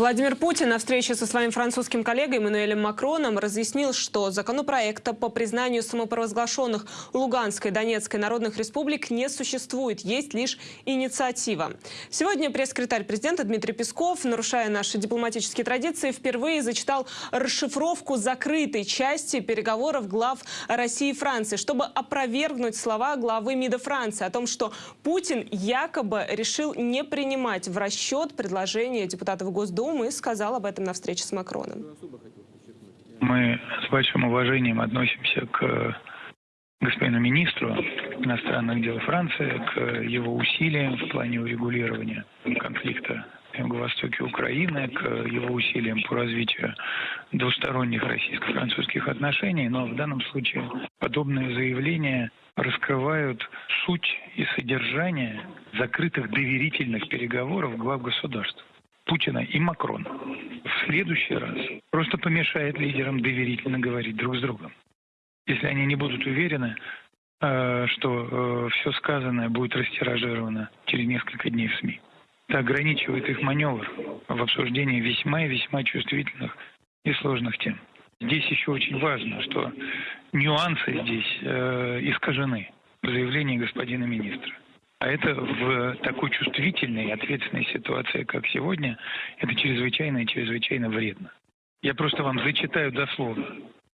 Владимир Путин на встрече со своим французским коллегой Эммануэлем Макроном разъяснил, что законопроекта по признанию самопровозглашенных Луганской и Донецкой народных республик не существует, есть лишь инициатива. Сегодня пресс-секретарь президента Дмитрий Песков, нарушая наши дипломатические традиции, впервые зачитал расшифровку закрытой части переговоров глав России и Франции, чтобы опровергнуть слова главы МИДа Франции о том, что Путин якобы решил не принимать в расчет предложения депутатов Госдумы Госдумы и сказал об этом на встрече с Макроном. Мы с большим уважением относимся к господину министру иностранных дел Франции, к его усилиям в плане урегулирования конфликта в юго-востоке Украины, к его усилиям по развитию двусторонних российско-французских отношений. Но в данном случае подобные заявления раскрывают суть и содержание закрытых доверительных переговоров глав государств. Путина и Макрона в следующий раз просто помешает лидерам доверительно говорить друг с другом. Если они не будут уверены, э, что э, все сказанное будет растиражировано через несколько дней в СМИ. Это ограничивает их маневр в обсуждении весьма и весьма чувствительных и сложных тем. Здесь еще очень важно, что нюансы здесь э, искажены в заявлении господина министра. А это в такой чувствительной и ответственной ситуации, как сегодня, это чрезвычайно и чрезвычайно вредно. Я просто вам зачитаю дословно,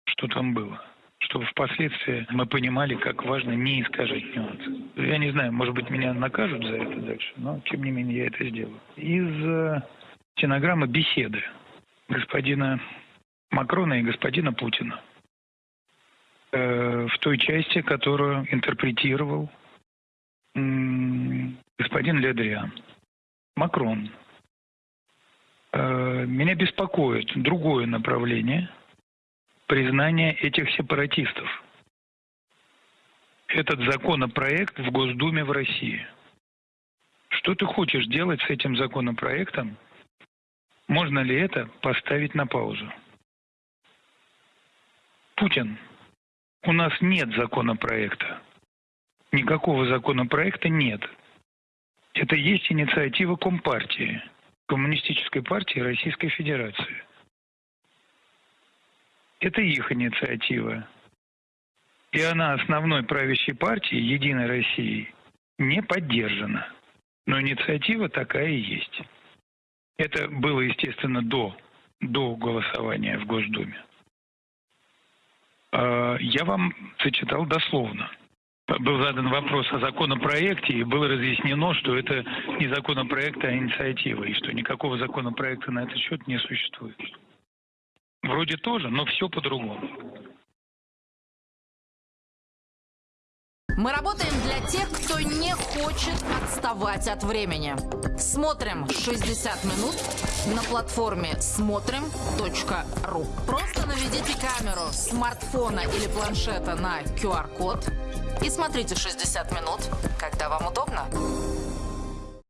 что там было чтобы впоследствии мы понимали, как важно не искажать нюансы. Я не знаю, может быть, меня накажут за это дальше, но, тем не менее, я это сделаю. Из э, стенограммы беседы господина Макрона и господина Путина э, в той части, которую интерпретировал господин Ледриан, Макрон. Э, меня беспокоит другое направление признания этих сепаратистов. Этот законопроект в Госдуме в России. Что ты хочешь делать с этим законопроектом? Можно ли это поставить на паузу? Путин, у нас нет законопроекта никакого законопроекта нет. Это есть инициатива Компартии, Коммунистической партии Российской Федерации. Это их инициатива. И она основной правящей партии «Единой России» не поддержана. Но инициатива такая и есть. Это было, естественно, до, до голосования в Госдуме. А, я вам зачитал дословно был задан вопрос о законопроекте, и было разъяснено, что это не законопроект, а инициатива, и что никакого законопроекта на этот счет не существует. Вроде тоже, но все по-другому. Мы работаем для тех, кто не хочет отставать от времени. Смотрим 60 минут на платформе смотрим.ру. Просто наведите камеру смартфона или планшета на QR-код и смотрите 60 минут, когда вам удобно.